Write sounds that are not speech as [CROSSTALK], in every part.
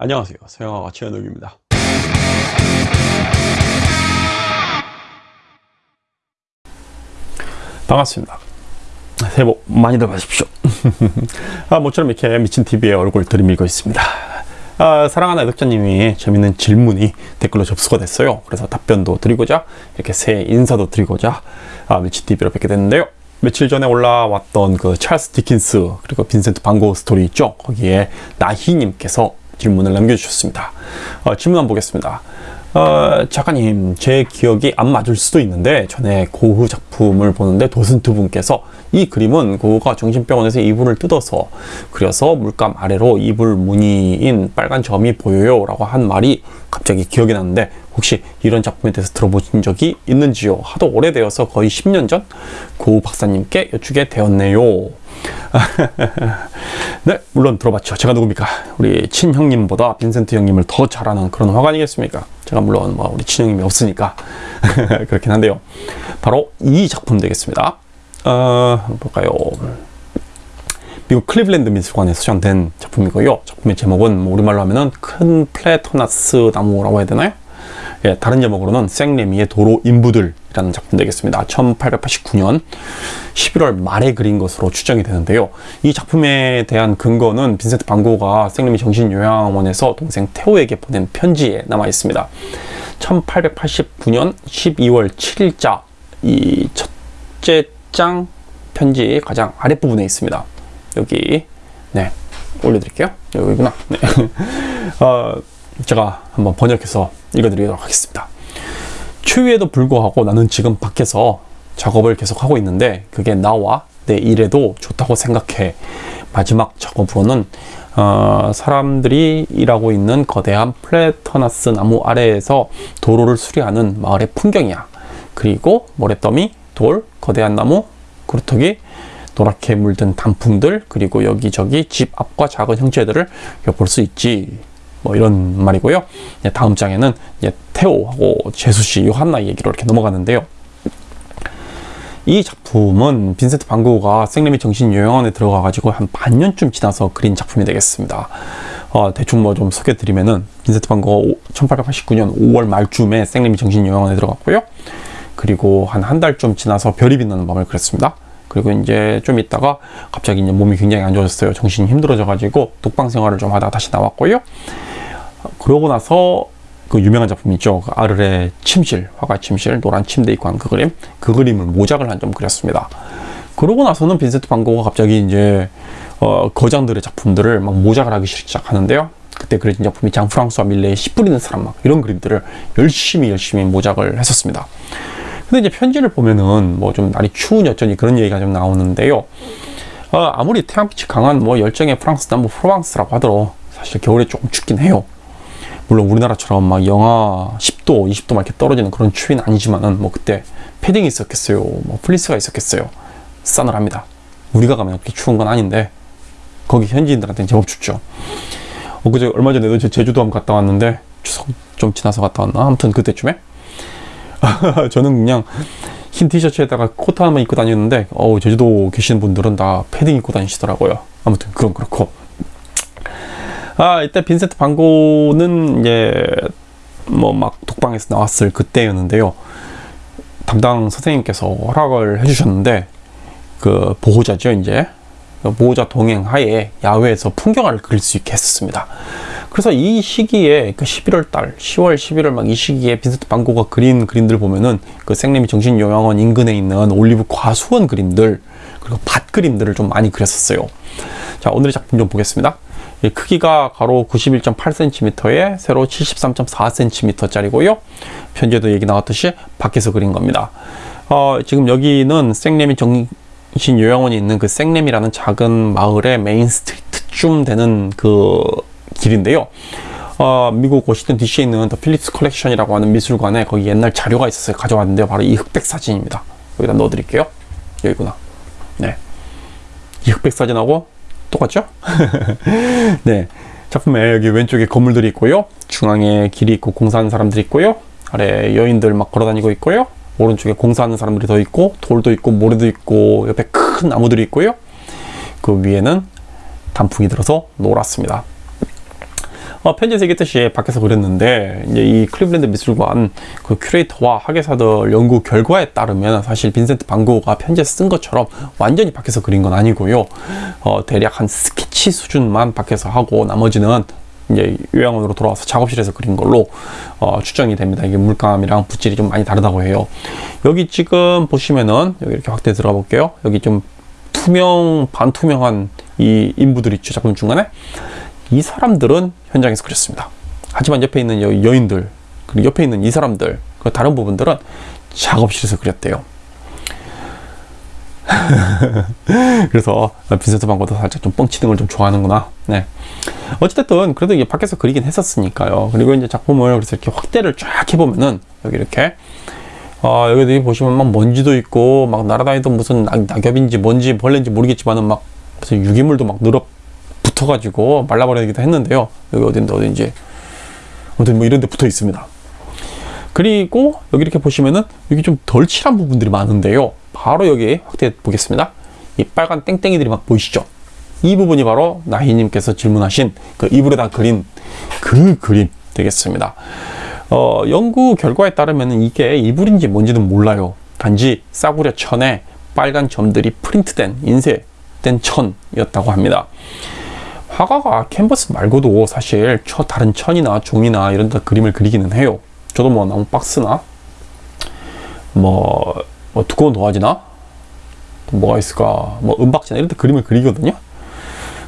안녕하세요. 서양화가 최현욱입니다. 반갑습니다. 새해 복 많이들 받으십시오. [LAUGHS] 아, 모처럼 이렇게 미친TV의 얼굴 들이밀고 있습니다. 아, 사랑하는 애독자님이 재밌는 질문이 댓글로 접수가 됐어요. 그래서 답변도 드리고자 이렇게 새해 인사도 드리고자 아, 미친TV로 뵙게 됐는데요. 며칠 전에 올라왔던 그 찰스 디킨스 그리고 빈센트 반 고흐 스토리 있죠? 거기에 나희님께서 질문을 남겨주셨습니다. 어, 질문 한번 보겠습니다. 어, 작가님 제 기억이 안 맞을 수도 있는데 전에 고흐 작품을 보는데 도슨트 분께서 이 그림은 고흐가 정신병원에서 이불을 뜯어서 그려서 물감 아래로 이불 무늬인 빨간 점이 보여요 라고 한 말이 갑자기 기억이 나는데 혹시 이런 작품에 대해서 들어보신 적이 있는지요? 하도 오래되어서 거의 10년 전 고흐 박사님께 여쭈게 되었네요 [LAUGHS] 네 물론 들어봤죠. 제가 누굽니까? 우리 친형님보다 빈센트 형님을 더 잘 아는 그런 화관이겠습니까? 제가 물론 뭐 우리 친형님이 없으니까 [LAUGHS] 그렇긴 한데요. 바로 이 작품 되겠습니다. 어 볼까요? 미국 클리블랜드 미술관에서 소장된 작품이고요. 작품의 제목은 뭐 우리말로 하면은 큰 플라타너스 나무라고 해야 되나요? 예, 다른 제목으로는 생레미의 도로 인부들 이라는 작품 되겠습니다. 1889년 11월 말에 그린 것으로 추정이 되는데요. 이 작품에 대한 근거는 빈센트 반고가 생레미 정신요양원에서 동생 테오에게 보낸 편지에 남아 있습니다. 1889년 12월 7일자 이 첫째 장 편지 가장 아랫부분에 있습니다. 여기 네 올려드릴게요. 여기구나. 네. [LAUGHS] 어, 제가 한번 번역해서 읽어드리도록 하겠습니다. 추위에도 불구하고 나는 지금 밖에서 작업을 계속 하고 있는데 그게 나와 내 일에도 좋다고 생각해. 마지막 작업으로는 어, 사람들이 일하고 있는 거대한 플레터나스 나무 아래에서 도로를 수리하는 마을의 풍경이야. 그리고 모래더미, 돌, 거대한 나무, 그루터기, 노랗게 물든 단풍들, 그리고 여기저기 집 앞과 작은 형체들을 볼 수 있지. 뭐 이런 말이고요. 다음 장에는 태오하고 제수씨 요한나 얘기로 이렇게 넘어가는데요. 이 작품은 빈센트 반고가 생리미 정신요양원에 들어가 가지고 한 반년쯤 지나서 그린 작품이 되겠습니다. 어, 대충 뭐 좀 소개 드리면은 빈센트 반고가 1889년 5월 말쯤에 생리미 정신요양원에 들어갔고요. 그리고 한 한 달쯤 지나서 별이 빛나는 밤을 그렸습니다. 그리고 이제 좀 있다가 갑자기 이제 몸이 굉장히 안 좋아졌어요. 정신이 힘들어져 가지고 독방 생활을 좀 하다가 다시 나왔고요. 그러고 나서 그 유명한 작품 있죠. 그 아르레 침실, 화가 침실, 노란 침대 있고 한 그 그림. 그 그림을 모작을 한 점 그렸습니다. 그러고 나서는 빈센트 반고가 갑자기 이제 어, 거장들의 작품들을 막 모작을 하기 시작하는데요. 그때 그려진 작품이 장 프랑스와 밀레의 씨 뿌리는 사람 막 이런 그림들을 열심히 열심히 모작을 했었습니다. 근데 이제 편지를 보면은 뭐 좀 날이 추운 여전히 그런 얘기가 좀 나오는데요. 어, 아무리 태양빛이 강한 뭐 열정의 프랑스 남부 프로방스라고 하더라도 사실 겨울에 조금 춥긴 해요. 물론 우리나라처럼 막 영하 10도, 20도 막 이렇게 떨어지는 그런 추위는 아니지만은 뭐 그때 패딩이 있었겠어요. 뭐 플리스가 있었겠어요. 싸늘합니다. 우리가 가면 그렇게 추운 건 아닌데 거기 현지인들한테는 제법 춥죠. 어, 그제 얼마 전에도 제주도 한번 갔다 왔는데 추석 좀 지나서 갔다 왔나? 아무튼 그때쯤에 [LAUGHS] 저는 그냥 흰 티셔츠에다가 코트 하나만 입고 다녔는데 어 제주도 계시는 분들은 다 패딩 입고 다니시더라고요. 아무튼 그건 그렇고 아 이때 빈센트 반고는 이제 뭐 막 독방에서 나왔을 그때였는데요. 담당 선생님께서 허락을 해주셨는데 그 보호자죠 이제 보호자 동행 하에 야외에서 풍경을 그릴 수 있게 했었습니다. 그래서 이 시기에 그 11월 달, 10월, 11월 막 이 시기에 빈센트 반 고흐가 그린 그림들 보면은 그 생레미 정신요양원 인근에 있는 올리브 과수원 그림들 그리고 밭 그림들을 좀 많이 그렸었어요. 자 오늘의 작품 좀 보겠습니다. 크기가 가로 91.8cm에 세로 73.4cm 짜리고요. 편지에도 얘기 나왔듯이 밖에서 그린 겁니다. 어, 지금 여기는 생레미 정신요양원이 있는 그 생레미라는 작은 마을의 main street쯤 되는 그 길인데요. 어, 미국 워싱턴 DC에 있는 The Phillips Collection이라고 하는 미술관에 거기 옛날 자료가 있었어요. 가져왔는데요. 바로 이 흑백 사진입니다. 여기다 넣어드릴게요. 여기구나. 네. 이 흑백 사진하고 똑같죠? [LAUGHS] 네. 작품에 여기 왼쪽에 건물들이 있고요. 중앙에 길이 있고 공사하는 사람들이 있고요. 아래 여인들 막 걸어다니고 있고요. 오른쪽에 공사하는 사람들이 더 있고 돌도 있고 모래도 있고 옆에 큰 나무들이 있고요. 그 위에는 단풍이 들어서 노랗습니다. 어, 편지에서 얘기했듯이 밖에서 그렸는데 이제 이 클리블랜드 미술관 그 큐레이터와 학예사들 연구 결과에 따르면 사실 빈센트 반 고흐가 편지에서 쓴 것처럼 완전히 밖에서 그린 건 아니고요. 어, 대략 한 스케치 수준만 밖에서 하고 나머지는 이제 요양원으로 돌아와서 작업실에서 그린 걸로 어, 추정이 됩니다. 이게 물감이랑 붓질이 좀 많이 다르다고 해요. 여기 지금 보시면은 여기 이렇게 확대 들어가 볼게요. 여기 좀 투명 반투명한 이 인부들 있죠 작품 중간에 이 사람들은 현장에서 그렸습니다. 하지만 옆에 있는 여, 여인들 그리고 옆에 있는 이 사람들 그 다른 부분들은 작업실에서 그렸대요. [LAUGHS] 그래서 빈센트 반고도 살짝 좀 뻥치는 걸 좀 좋아하는구나. 네. 어찌됐든 그래도 이게 밖에서 그리긴 했었으니까요. 그리고 이제 작품을 그래서 이렇게 확대를 쫙 해보면은 여기 이렇게 어, 여기 보시면 막 먼지도 있고 막 날아다니던 무슨 낙, 낙엽인지 뭔지 벌레인지 모르겠지만은 막 무슨 유기물도 막 늘어 붙어가지고 말라버리기도 했는데요. 여기 어딘데 어딘지 아무튼 뭐 이런 데 붙어 있습니다. 그리고 여기 이렇게 보시면은 여기 좀 덜 칠한 부분들이 많은데요. 바로 여기 확대해 보겠습니다. 이 빨간 땡땡이들이 막 보이시죠? 이 부분이 바로 나희님께서 질문하신 그 이불에다 그린 그 그림 되겠습니다. 어, 연구 결과에 따르면 이게 이불인지 뭔지는 몰라요. 단지 싸구려 천에 빨간 점들이 프린트된 인쇄된 천이었다고 합니다. 화가가 캔버스 말고도 사실 저 다른 천이나 종이나 이런 데 그림을 그리기는 해요. 저도 뭐 나무 박스나 뭐, 뭐 두꺼운 도화지나 뭐가 있을까 뭐 은박지나 이런 데 그림을 그리거든요.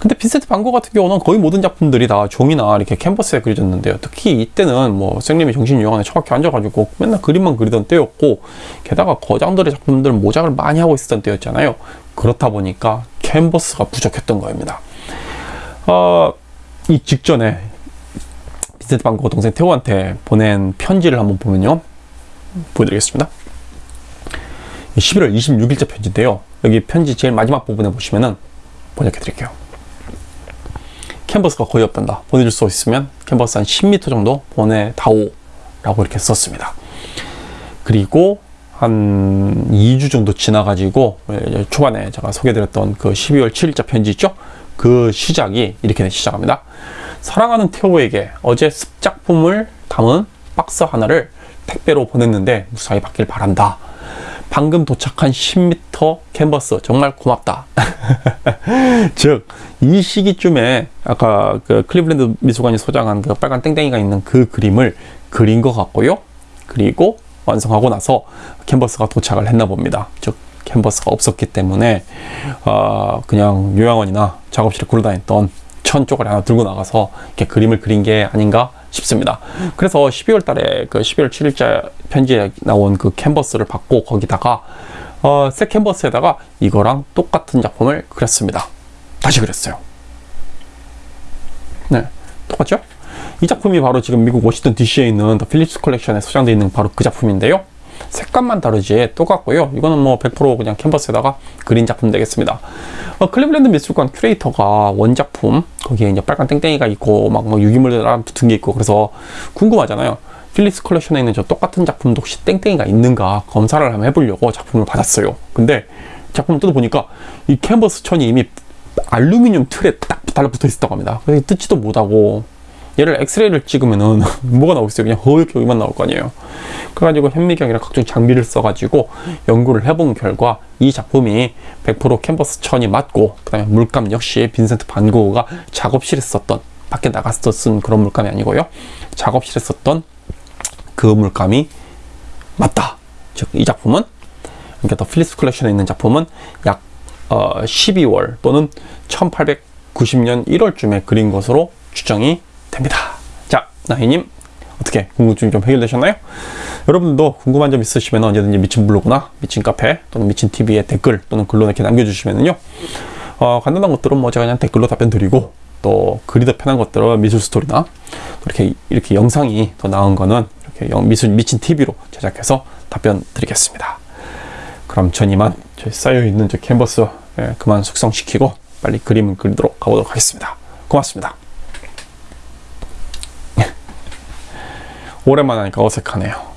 근데 빈센트 반고 같은 경우는 거의 모든 작품들이 다 종이나 이렇게 캔버스에 그려졌는데요. 특히 이때는 뭐 선생님이 정신요양원에 처박혀 앉아가지고 맨날 그림만 그리던 때였고 게다가 거장들의 작품들 모작을 많이 하고 있었던 때였잖아요. 그렇다 보니까 캔버스가 부족했던 겁니다. 어, 이 직전에 빈센트 반고 동생 태호한테 보낸 편지를 한번 보면요. 보여드리겠습니다. 11월 26일자 편지인데요. 여기 편지 제일 마지막 부분에 보시면은 번역해 드릴게요. 캔버스가 거의 없단다. 보내줄 수 있으면 캔버스 한 10m 정도 보내다오. 라고 이렇게 썼습니다. 그리고 한 2주 정도 지나가지고 초반에 제가 소개드렸던 그 12월 7일자 편지 있죠? 그 시작이 이렇게 시작합니다. 사랑하는 태호에게 어제 습작품을 담은 박스 하나를 택배로 보냈는데 무사히 받길 바란다. 방금 도착한 10m 캔버스 정말 고맙다. [LAUGHS] 즉, 이 시기쯤에 아까 그 클리블랜드 미술관이 소장한 그 빨간 땡땡이가 있는 그 그림을 그린 것 같고요. 그리고 완성하고 나서 캔버스가 도착을 했나 봅니다. 즉, 캔버스가 없었기 때문에 어, 그냥 요양원이나 작업실에 굴러 다녔던 천 쪽을 하나 들고 나가서 이렇게 그림을 그린 게 아닌가 싶습니다. 그래서 12월 달에 그 12월 7일자 편지에 나온 그 캔버스를 받고 거기다가 어, 새 캔버스에다가 이거랑 똑같은 작품을 그렸습니다. 다시 그렸어요. 네, 똑같죠? 이 작품이 바로 지금 미국 워싱턴 DC에 있는 The Phillips Collection에 소장되어 있는 바로 그 작품인데요. 색감만 다르지 똑같고요. 이거는 뭐 100% 그냥 캔버스에다가 그린 작품 되겠습니다. 어, 클리블랜드 미술관 큐레이터가 원작품 거기에 이제 빨간 땡땡이가 있고 막 뭐 유기물들 붙은 게 있고 그래서 궁금하잖아요. Phillips Collection에 있는 저 똑같은 작품도 혹시 땡땡이가 있는가 검사를 한번 해보려고 작품을 받았어요. 근데 작품을 뜯어보니까 이 캔버스 천이 이미 알루미늄 틀에 딱 달라붙어 있었다고 합니다. 그래서 뜯지도 못하고 얘를 엑스레이를 찍으면은 [LAUGHS] 뭐가 나오겠어요? 그냥 허옇게 여기만 나올 거 아니에요. 그래가지고 현미경이랑 각종 장비를 써가지고 연구를 해본 결과 이 작품이 100% 캔버스 천이 맞고 그 다음에 물감 역시 빈센트 반 고흐가 작업실에 썼던 밖에 나가서 쓴 그런 물감이 아니고요. 작업실에 썼던 그 물감이 맞다. 즉 이 작품은 그러니까 The Phillips Collection에 있는 작품은 약 어, 12월 또는 1890년 1월쯤에 그린 것으로 추정이 됩니다. 자, 나희님 어떻게 궁금증 좀 해결되셨나요? 여러분도 궁금한 점 있으시면 언제든지 미친 블로그나 미친 카페 또는 미친 TV에 댓글 또는 글로 이렇게 남겨주시면요. 어, 간단한 것들은 뭐 제가 그냥 댓글로 답변 드리고 또 글이 더 편한 것들은 미술 스토리나 이렇게 이렇게 영상이 더 나은 거는 이렇게 미술 미친 TV로 제작해서 답변 드리겠습니다. 그럼 전 이만 저희 쌓여 있는 저 캔버스 예, 그만 숙성시키고 빨리 그림을 그리도록 가보도록 하겠습니다. 고맙습니다. 오랜만에 하니까 어색하네요.